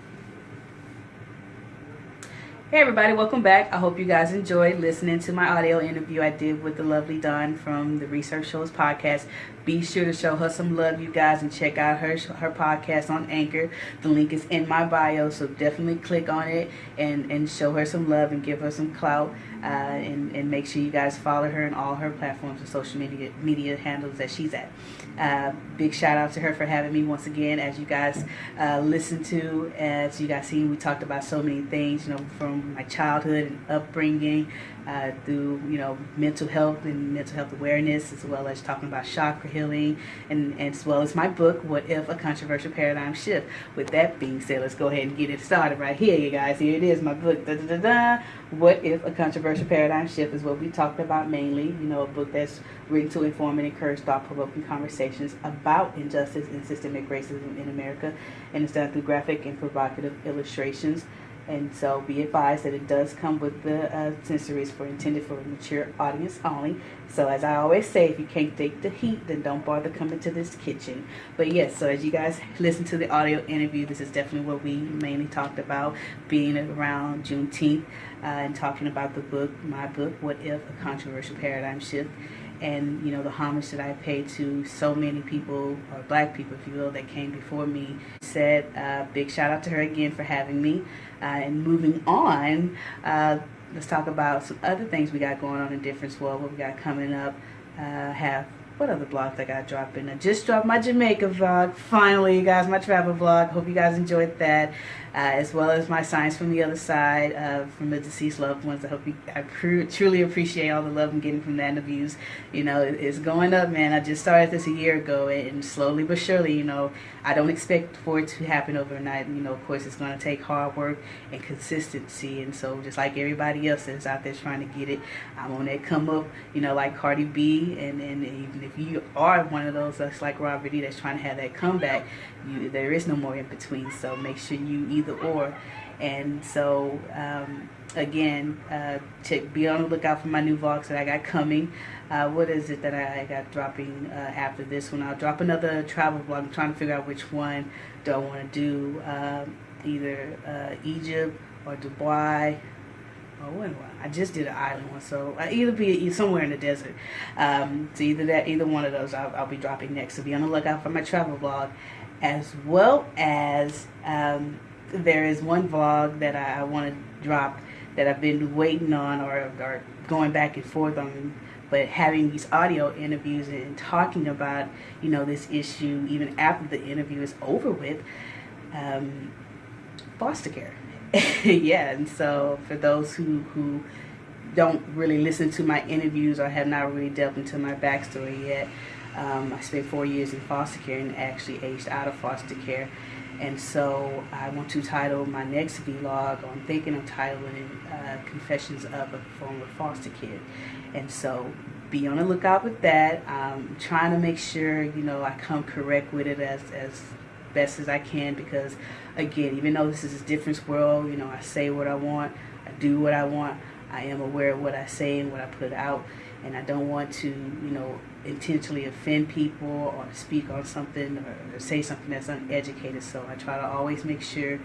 Hey everybody, welcome back. I hope you guys enjoyed listening to my audio interview I did with the lovely Dawn from the Research Shows podcast. Be sure to show her some love, you guys, and check out her her podcast on Anchor. The link is in my bio, so definitely click on it and and show her some love and give her some clout. Uh, and and make sure you guys follow her on all her platforms and social media media handles that she's at. Uh, big shout out to her for having me once again. As you guys uh, listen to, as you guys see, we talked about so many things, you know, from my childhood and upbringing uh, through, you know, mental health and mental health awareness, as well as talking about chakra healing, and, and as well as my book, What If a Controversial Paradigm Shift. With that being said, let's go ahead and get it started right here, you guys. Here it is, my book. Da, da, da, da. What If a Controversial Paradigm Shift is what we talked about mainly. You know, a book that's written to inform and encourage thought-provoking conversations about injustice and systemic racism in America, and it's done through graphic and provocative illustrations. And so be advised that it does come with the uh, sensories for intended for a mature audience only. So as I always say, if you can't take the heat, then don't bother coming to this kitchen. But yes, so as you guys listen to the audio interview, this is definitely what we mainly talked about, being around Juneteenth uh, and talking about the book, my book, What If a Controversial Paradigm Shift and you know the homage that I paid to so many people or black people, if you will, that came before me. Said uh, big shout out to her again for having me. Uh, and moving on, uh, let's talk about some other things we got going on in Difference World. What we got coming up? Uh, have what other blogs I got dropping? I just dropped my Jamaica vlog. Finally, you guys, my travel vlog. Hope you guys enjoyed that uh, as well as my Signs from the Other Side uh, from the deceased loved ones. I hope you, I truly appreciate all the love I'm getting from that and the views. You know, it, it's going up, man. I just started this a year ago, and slowly but surely, you know, I don't expect for it to happen overnight. You know, of course, it's going to take hard work and consistency, and so just like everybody else that's out there trying to get it, I'm on that come up. You know, like Cardi B, and and even if you are one of those that's like Robert E. that's trying to have that comeback, you there is no more in between. So make sure you either or And so, um, again, uh, to be on the lookout for my new vlogs that I got coming. Uh, what is it that I got dropping uh, after this one? I'll drop another travel vlog. I'm trying to figure out which one do I want to do. Um, either uh, Egypt or Dubai. What? I just did an island one, so I either be somewhere in the desert. Um, so either that, either one of those, I'll, I'll, be dropping next. So be on the lookout for my travel vlog, as well as um, there is one vlog that I, I want to drop that I've been waiting on or, or going back and forth on but having these audio interviews and talking about you know this issue even after the interview is over with um, foster care. Yeah and so for those who who don't really listen to my interviews or have not really delved into my backstory yet um, I spent four years in foster care and actually aged out of foster care and so I want to title my next vlog, I'm thinking of titling uh, Confessions of a Former Foster Kid. And so be on the lookout with that. I'm trying to make sure, you know, I come correct with it as, as best as I can because, again, even though this is a different world, you know, I say what I want, I do what I want, I am aware of what I say and what I put out and I don't want to, you know, intentionally offend people or speak on something or, say something that's uneducated. So I try to always make sure,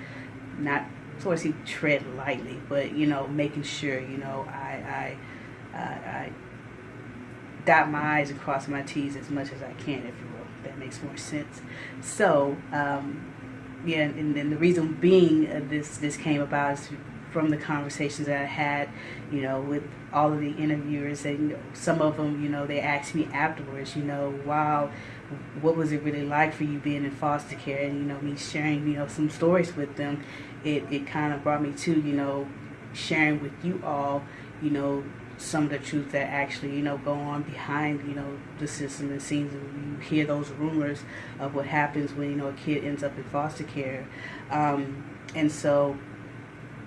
not sort of tread lightly, but you know, making sure, you know, I, I, uh, I dot my I's and cross my T's as much as I can, if you will. If that makes more sense. So, um, yeah, and, and the reason being uh, this this came about is from the conversations that I had, you know, with all of the interviewers, and some of them, you know, they asked me afterwards, you know, wow, what was it really like for you being in foster care? And, you know, me sharing, you know, some stories with them, it, it kind of brought me to, you know, sharing with you all, you know, some of the truth that actually, you know, go on behind, you know, the system and scenes. You hear those rumors of what happens when, you know, a kid ends up in foster care. Um, and so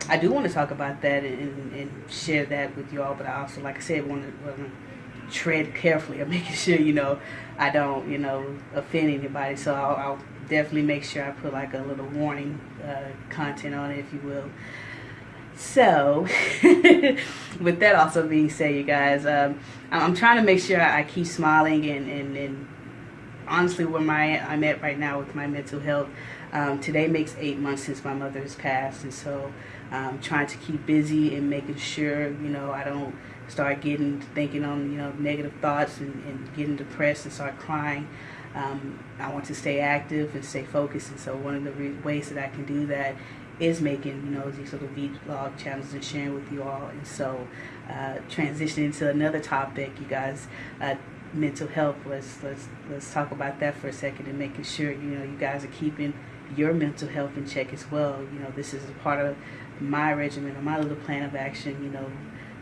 I do want to talk about that and, and share that with y'all, but I also, like I said, want to, tread carefully of making sure, you know, I don't, you know, offend anybody. So I'll, I'll definitely make sure I put like a little warning uh, content on it, if you will. So, with that also being said, you guys, um, I'm trying to make sure I keep smiling and, and, and honestly where my I'm at right now with my mental health. Um, today makes eight months since my mother has passed, and so um, trying to keep busy and making sure you know I don't start getting thinking on you know negative thoughts and, and getting depressed and start crying. Um, I want to stay active and stay focused, and so one of the ways that I can do that is making you know these little vlog channels and sharing with you all. And so uh, transitioning to another topic, you guys. Uh, mental health let's let's let's talk about that for a second and making sure you know you guys are keeping your mental health in check as well you know this is a part of my regimen or my little plan of action, you know,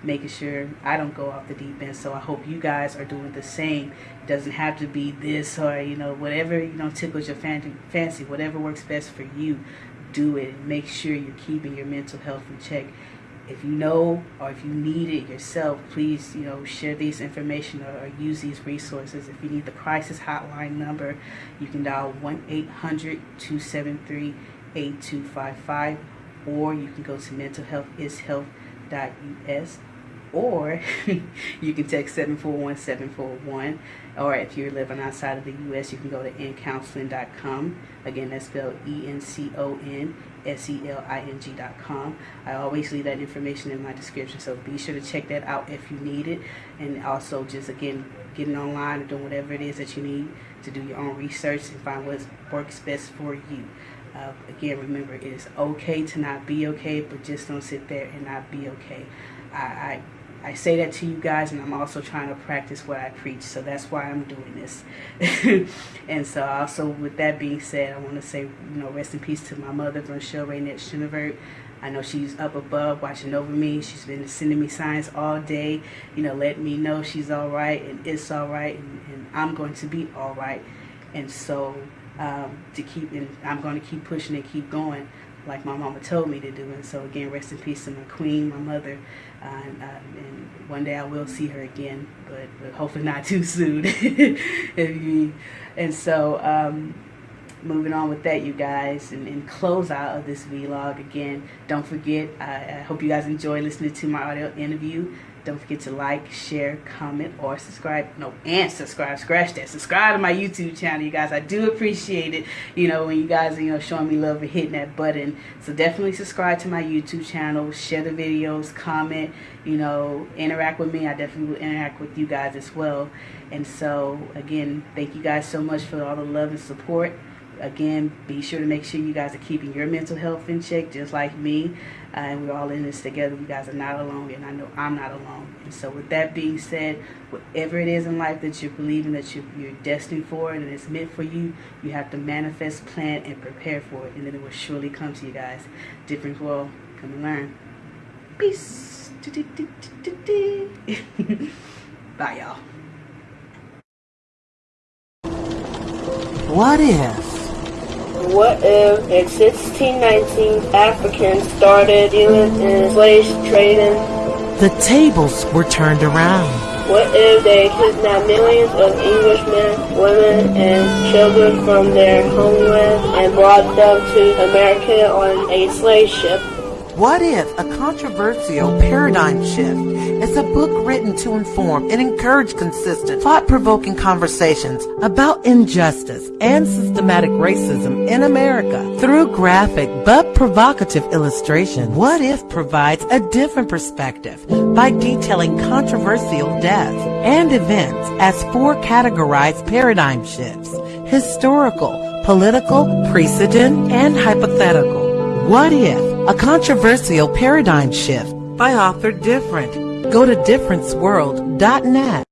making sure I don't go off the deep end. So I hope you guys are doing the same. It doesn't have to be this or, you know, whatever, you know, tickles your fancy, whatever works best for you, do it. And make sure you're keeping your mental health in check. If you know or if you need it yourself, please, you know, share these information or, or use these resources. If you need the crisis hotline number, you can dial 1-800-273-8255 or you can go to mentalhealthishealth.us or you can text 741-741 or if you're living outside of the U.S. you can go to encounseling.com again that's spelled E-N-C-O-N S-E-L-I-N-G.com I always leave that information in my description so be sure to check that out if you need it. And also just again getting online and doing whatever it is that you need to do your own research and find what works best for you uh, again, remember, it is okay to not be okay, but just don't sit there and not be okay. I, I, I say that to you guys, and I'm also trying to practice what I preach, so that's why I'm doing this. and so, also, with that being said, I want to say, you know, rest in peace to my mother, Rochelle Raynette Schinevert. I know she's up above watching over me. She's been sending me signs all day, you know, letting me know she's all right and it's all right and, and I'm going to be all right. And so um, to keep, and I'm going to keep pushing and keep going like my mama told me to do. And so again, rest in peace to my queen, my mother. Uh, and, uh, and, one day I will see her again, but, but hopefully not too soon. and so, um, moving on with that, you guys, and, and close out of this vlog again. Don't forget, I, I hope you guys enjoy listening to my audio interview. Don't forget to like, share, comment, or subscribe. No, and subscribe. Scratch that. Subscribe to my YouTube channel, you guys. I do appreciate it. You know, when you guys are, you know, showing me love and hitting that button. So definitely subscribe to my YouTube channel. Share the videos, comment, you know, interact with me. I definitely will interact with you guys as well. And so, again, thank you guys so much for all the love and support again, be sure to make sure you guys are keeping your mental health in check, just like me. Uh, and we're all in this together. You guys are not alone, and I know I'm not alone. And so, with that being said, whatever it is in life that you're believing that you're, you're destined for and it's meant for you, you have to manifest, plan, and prepare for it, and then it will surely come to you guys. Different world, come and learn. Peace. Bye, y'all. What if? What if in 1619 Africans started dealing in slave trading? The tables were turned around. What if they kidnapped millions of Englishmen, women, and children from their homeland and brought them to America on a slave ship? What if a controversial paradigm shift is a book written to inform and encourage consistent, thought-provoking conversations about injustice and systematic racism in America through graphic but provocative illustration? What if provides a different perspective by detailing controversial deaths and events as four categorized paradigm shifts, historical, political, precedent, and hypothetical. What if a controversial paradigm shift by author Different. Go to differenceworld.net.